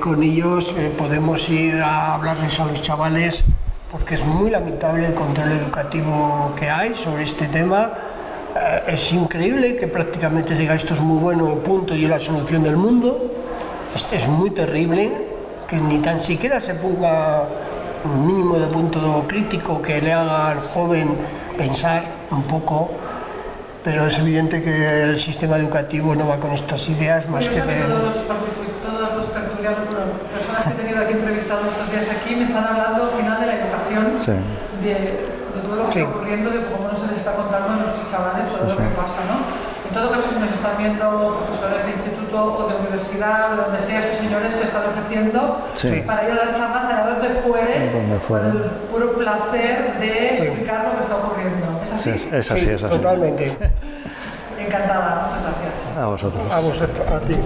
con ellos eh, podemos ir a hablarles a los chavales porque es muy lamentable el control educativo que hay sobre este tema. Es increíble que prácticamente diga esto es muy bueno, punto, y es la solución del mundo. Es, es muy terrible que ni tan siquiera se ponga un mínimo de punto crítico que le haga al joven pensar un poco, pero es evidente que el sistema educativo no va con estas ideas más que que de... todos los, partici- todos los tertulianos, personas que he tenido aquí entrevistados estos días aquí, me están hablando al final de la educación, Sí. de, de todo lo que Sí. está ocurriendo, de cómo no se les está contando a nuestros chavales todo lo Sí, que sí. pasa, ¿no? En todo caso, si nos están viendo profesores de instituto o de universidad, donde sea, esos señores se están ofreciendo Sí. para ir a dar charlas allá donde fuere, Donde fuere. el puro placer de Sí. explicar lo que está ocurriendo. ¿Es así? Sí, es, así, Sí, es así. totalmente. [LAUGHS] Encantada, muchas gracias. A vosotros. Vamos, a ti.